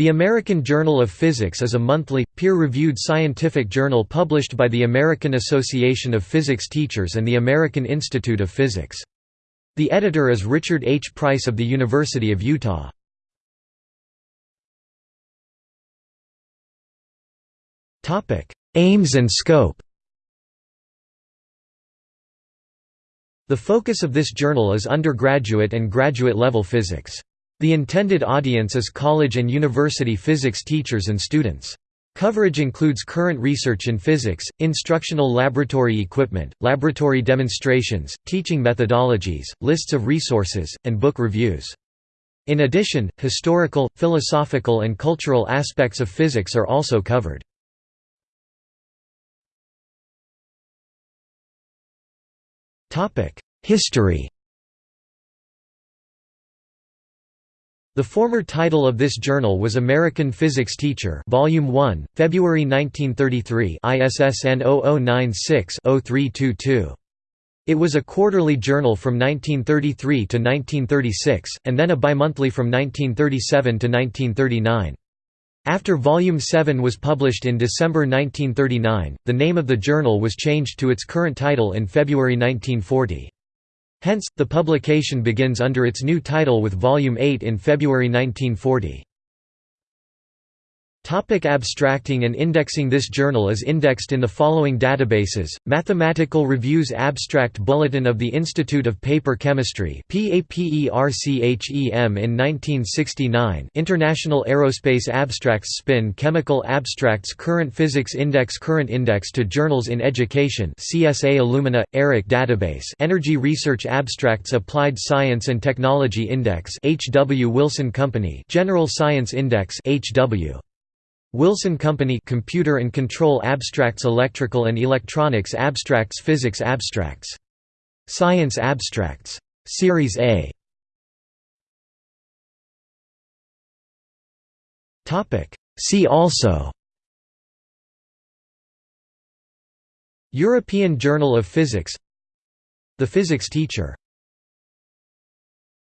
The American Journal of Physics is a monthly, peer-reviewed scientific journal published by the American Association of Physics Teachers and the American Institute of Physics. The editor is Richard H. Price of the University of Utah. Aims and scope The focus of this journal is undergraduate and graduate level physics. The intended audience is college and university physics teachers and students. Coverage includes current research in physics, instructional laboratory equipment, laboratory demonstrations, teaching methodologies, lists of resources, and book reviews. In addition, historical, philosophical and cultural aspects of physics are also covered. History The former title of this journal was American Physics Teacher Volume 1, February 1933 ISSN 0096-0322. It was a quarterly journal from 1933 to 1936, and then a bimonthly from 1937 to 1939. After Volume 7 was published in December 1939, the name of the journal was changed to its current title in February 1940. Hence, the publication begins under its new title with Volume 8 in February 1940. Topic abstracting and indexing This journal is indexed in the following databases, Mathematical Reviews Abstract Bulletin of the Institute of Paper Chemistry in 1969 International Aerospace Abstracts Spin Chemical Abstracts Current Physics Index Current Index to Journals in Education CSA Illumina, ERIC Database Energy Research Abstracts Applied Science and Technology Index H. W. Wilson Company General Science Index H. W. Wilson Company Computer and Control Abstracts Electrical and Electronics Abstracts Physics Abstracts. Science Abstracts. Series A Topic See also European Journal of Physics The Physics Teacher